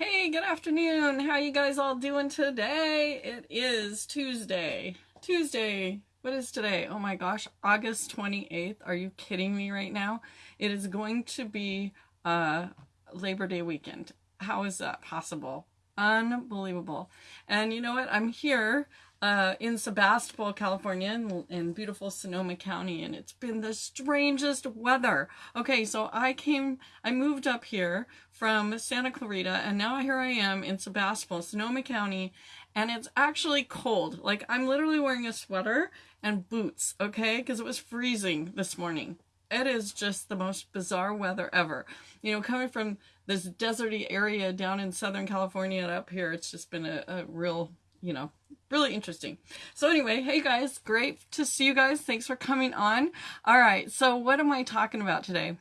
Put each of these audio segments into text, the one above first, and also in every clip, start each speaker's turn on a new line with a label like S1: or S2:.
S1: Hey, good afternoon. How you guys all doing today? It is Tuesday. Tuesday. What is today? Oh my gosh, August 28th. Are you kidding me right now? It is going to be uh Labor Day weekend. How is that possible? Unbelievable. And you know what? I'm here uh, in Sebastopol, California, in, in, beautiful Sonoma County, and it's been the strangest weather. Okay, so I came, I moved up here from Santa Clarita, and now here I am in Sebastopol, Sonoma County, and it's actually cold. Like, I'm literally wearing a sweater and boots, okay, because it was freezing this morning. It is just the most bizarre weather ever. You know, coming from this deserty area down in Southern California and up here, it's just been a, a real you know, really interesting. So anyway, hey guys, great to see you guys. Thanks for coming on. All right, so what am I talking about today?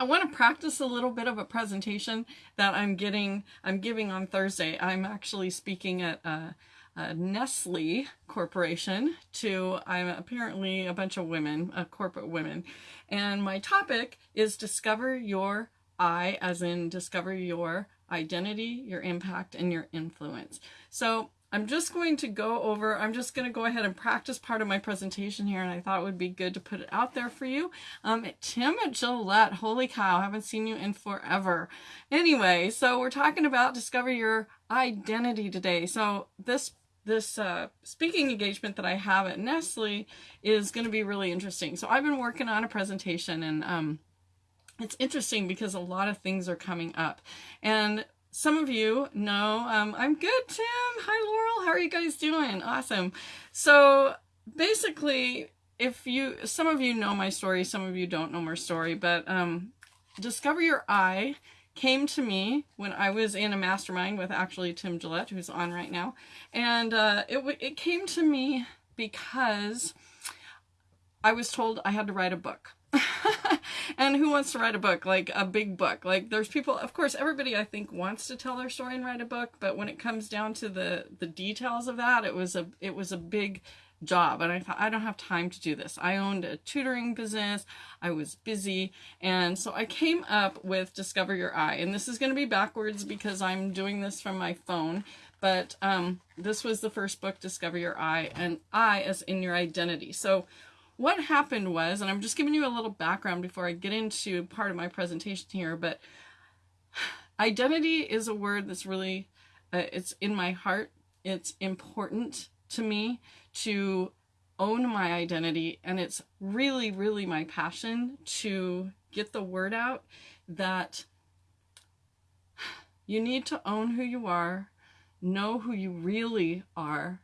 S1: I want to practice a little bit of a presentation that I'm getting, I'm giving on Thursday. I'm actually speaking at uh, uh, Nestle Corporation to, I'm apparently a bunch of women, uh, corporate women. And my topic is discover your I, as in discover your identity, your impact, and your influence. So I'm just going to go over, I'm just going to go ahead and practice part of my presentation here, and I thought it would be good to put it out there for you. Um, Tim at Gillette, holy cow, haven't seen you in forever. Anyway, so we're talking about discover your identity today. So this this uh, speaking engagement that I have at Nestle is going to be really interesting. So I've been working on a presentation and um, it's interesting because a lot of things are coming up. And some of you know, um, I'm good, Tim. Hi, Laurel. How are you guys doing? Awesome. So basically, if you, some of you know my story, some of you don't know my story, but um, Discover Your I came to me when I was in a mastermind with actually Tim Gillette, who's on right now. And uh, it, it came to me because I was told I had to write a book. and who wants to write a book? Like a big book. Like there's people of course everybody i think wants to tell their story and write a book but when it comes down to the the details of that it was a it was a big job and i thought i don't have time to do this. I owned a tutoring business. I was busy and so i came up with discover your I and this is going to be backwards because i'm doing this from my phone but um, this was the first book discover your I and i as in your identity. So what happened was, and I'm just giving you a little background before I get into part of my presentation here, but identity is a word that's really, uh, it's in my heart. It's important to me to own my identity, and it's really, really my passion to get the word out that you need to own who you are, know who you really are,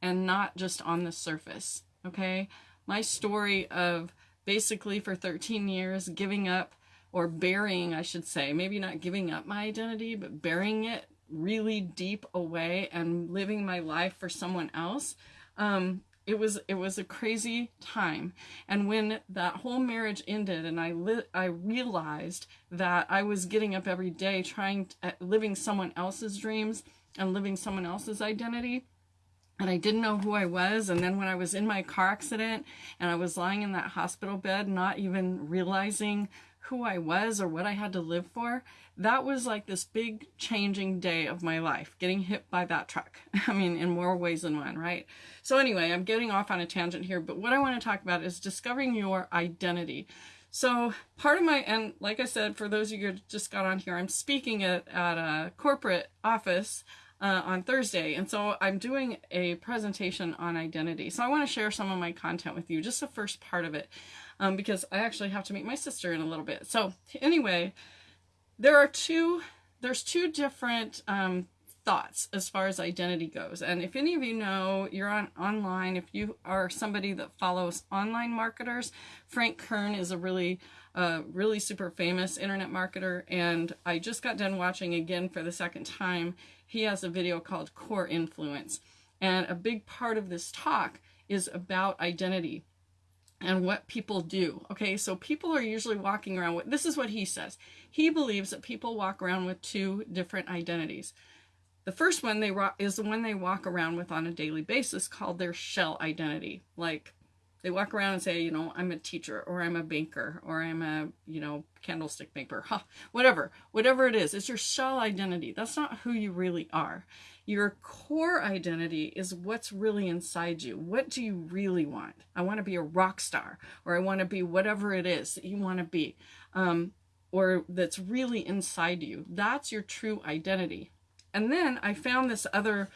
S1: and not just on the surface, okay? My story of basically for 13 years giving up or burying, I should say, maybe not giving up my identity, but burying it really deep away and living my life for someone else. Um, it was it was a crazy time and when that whole marriage ended and i li- i realized that i was getting up every day trying uh, living someone else's dreams and living someone else's identity and I didn't know who I was. And then when I was in my car accident and I was lying in that hospital bed, not even realizing who I was or what I had to live for, that was like this big changing day of my life, getting hit by that truck. I mean, in more ways than one, right? So anyway, I'm getting off on a tangent here, but what I want to talk about is discovering your identity. So part of my, and like I said, for those of you who just got on here, I'm speaking at, at a corporate office uh, on Thursday. And so I'm doing a presentation on identity. So I want to share some of my content with you, just the first part of it, um, because I actually have to meet my sister in a little bit. So anyway, there are two, there's two different um, thoughts as far as identity goes. And if any of you know, you're on online, if you are somebody that follows online marketers, Frank Kern is a really really super famous internet marketer and I just got done watching again for the second time he has a video called Core Influence. And a big part of this talk is about identity and what people do. Okay, so people are usually walking around with this is what he says. He believes that people walk around with two different identities. The first one they is the one they walk around with on a daily basis called their shell identity. Like They walk around and say, you know, I'm a teacher or I'm a banker or I'm a, you know, candlestick maker, huh, whatever, whatever it is. It's your shell identity. That's not who you really are. Your core identity is what's really inside you. What do you really want? I want to be a rock star or I want to be whatever it is that you want to be um, or that's really inside you. That's your true identity. And then I found this other,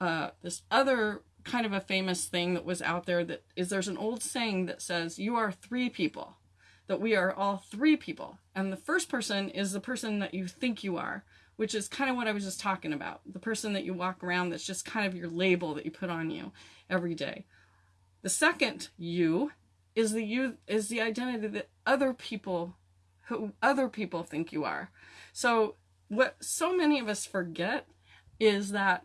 S1: uh, this other kind of a famous thing that was out there that is there's an old saying that says you are three people that we are all three people. And the first person is the person that you think you are which is kind of what I was just talking about. The person that you walk around that's just kind of your label that you put on you every day. The second you is the you is the identity that other people who other people think you are. So what so many of us forget is that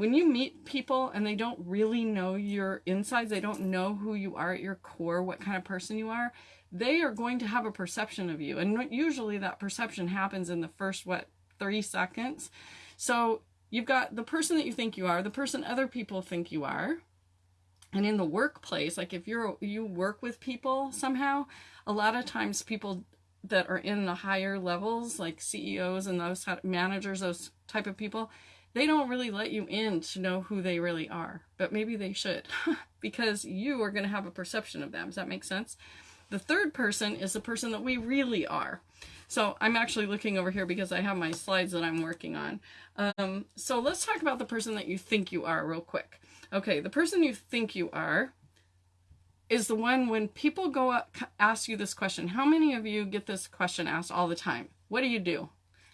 S1: when you meet people and they don't really know your insides, they don't know who you are at your core, what kind of person you are, they are going to have a perception of you. And usually that perception happens in the first, what, three seconds. So you've got the person that you think you are, the person other people think you are. And in the workplace, like if you're you work with people somehow, a lot of times people that are in the higher levels, like CEOs and those managers, those type of people, they don't really let you in to know who they really are, but maybe they should because you are going to have a perception of them. Does that make sense? The third person is the person that we really are. So I'm actually looking over here because I have my slides that I'm working on. Um, so let's talk about the person that you think you are real quick. Okay, the person you think you are is the one when people go up, ask you this question. How many of you get this question asked all the time? What do you do?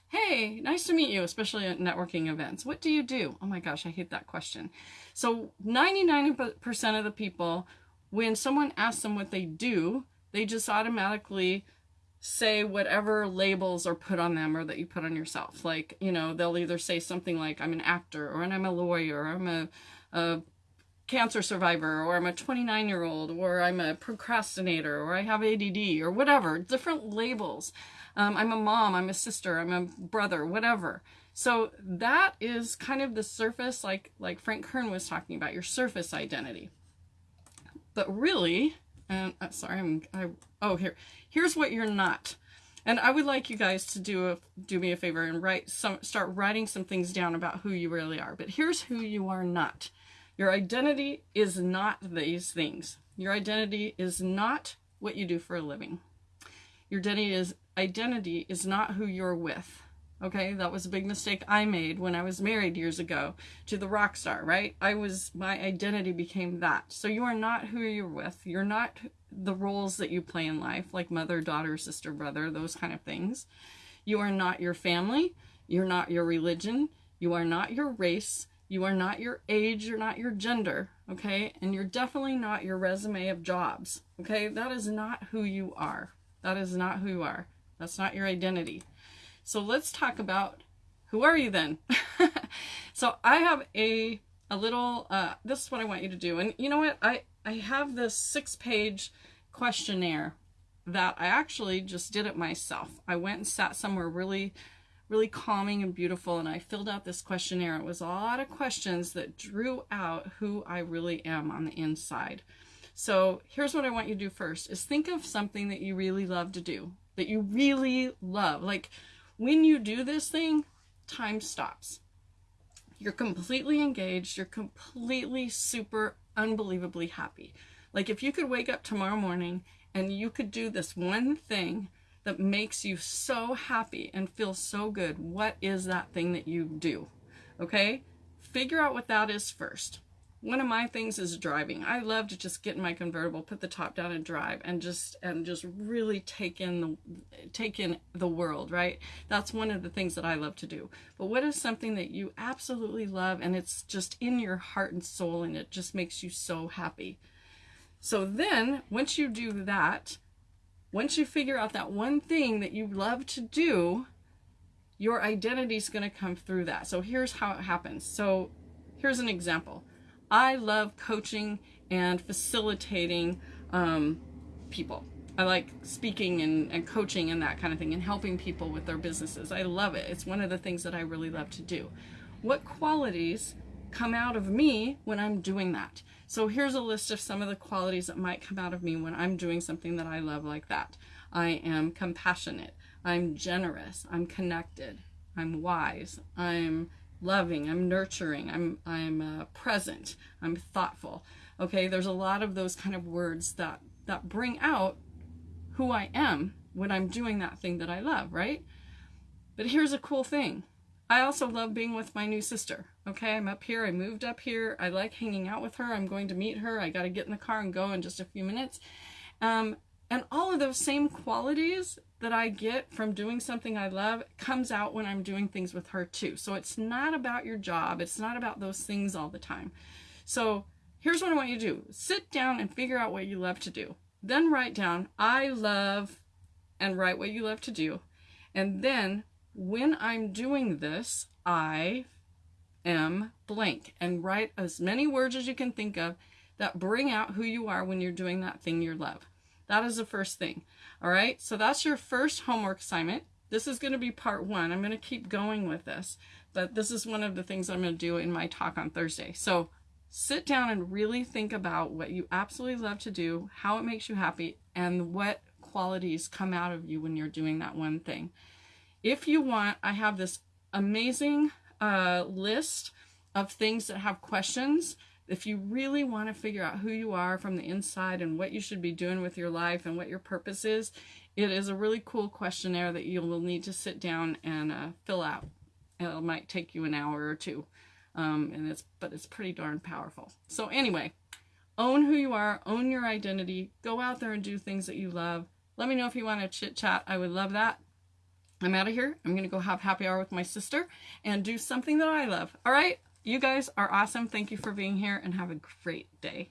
S1: Hey, nice to meet you, especially at networking events. What do you do? Oh my gosh, I hate that question. So 99% of the people, when someone asks them what they do, they just automatically say whatever labels are put on them or that you put on yourself. Like, you know, they'll either say something like, I'm an actor, or I'm a lawyer, or I'm a, a cancer survivor, or I'm a 29 year old, or I'm a procrastinator, or I have ADD, or whatever, different labels. Um, I'm a mom, I'm a sister, I'm a brother, whatever. So that is kind of the surface, like like Frank Kern was talking about, your surface identity. But really, and uh, sorry, I'm I oh here here's what you're not. And I would like you guys to do a do me a favor and write some start writing some things down about who you really are. But here's who you are not. Your identity is not these things. Your identity is not what you do for a living. Your identity is identity is not who you're with. Okay, that was a big mistake I made when I was married years ago to the rock star, right? I was, my identity became that. So you are not who you're with. You're not the roles that you play in life, like mother, daughter, sister, brother, those kind of things. You are not your family. You're not your religion. You are not your race. You are not your age. You're not your gender. Okay. And you're definitely not your resume of jobs. Okay. That is not who you are. That is not who you are. That's not your identity. So let's talk about who are you then? so I have a a little uh, this is what I want you to do. And you know what? I I have this six page questionnaire that I actually just did it myself. I went and sat somewhere really really calming and beautiful and I filled out this questionnaire. It was a lot of questions that drew out who I really am on the inside. So here's what I want you to do first is think of something that you really love to do that you really love. Like when you do this thing, time stops. You're completely engaged. You're completely super unbelievably happy. Like if you could wake up tomorrow morning and you could do this one thing that makes you so happy and feel so good, what is that thing that you do? Okay? Figure out what that is first one of my things is driving. I love to just get in my convertible, put the top down and drive and just and just really take in the take in the world, right? That's one of the things that I love to do. But what is something that you absolutely love and it's just in your heart and soul and it just makes you so happy. So then, once you do that, once you figure out that one thing that you love to do, your identity is going to come through that. So here's how it happens. So here's an example. I love coaching and facilitating um, people. I like speaking and, and coaching and that kind of thing and helping people with their businesses. I love it. It's one of the things that I really love to do. What qualities come out of me when I'm doing that. So here's a list of some of the qualities that might come out of me when I'm doing something that I love like that. I am compassionate. I'm generous. I'm connected. I'm wise. I'm loving. I'm nurturing. I'm I'm uh, present. I'm thoughtful. Okay, there's a lot of those kind of words that that bring out who I am when I'm doing that thing that I love, right? But here's a cool thing. I also love being with my new sister. Okay, I'm up here. I moved up here. I like hanging out with her. I'm going to meet her. I got to get in the car and go in just a few minutes. Um, and all of those same qualities that I get from doing something I love comes out when I'm doing things with her too. So it's not about your job. It's not about those things all the time. So here's what I want you to do. Sit down and figure out what you love to do. Then write down, I love, and write what you love to do. And then when I'm doing this, I am blank and write as many words as you can think of that bring out who you are when you're doing that thing you love. That is the first thing. All right, so that's your first homework assignment. This is going to be part one. I'm going to keep going with this, but this is one of the things I'm going to do in my talk on Thursday. So sit down and really think about what you absolutely love to do, how it makes you happy, and what qualities come out of you when you're doing that one thing. If you want, I have this amazing uh, list of things that have questions. If you really want to figure out who you are from the inside and what you should be doing with your life and what your purpose is, it is a really cool questionnaire that you will need to sit down and uh, fill out. It might take you an hour or two, um, and it's but it's pretty darn powerful. So anyway, own who you are, own your identity, go out there and do things that you love. Let me know if you want to chit chat. I would love that. I'm out of here. I'm going to go have happy hour with my sister and do something that I love. All right. You guys are awesome. Thank you for being here and have a great day.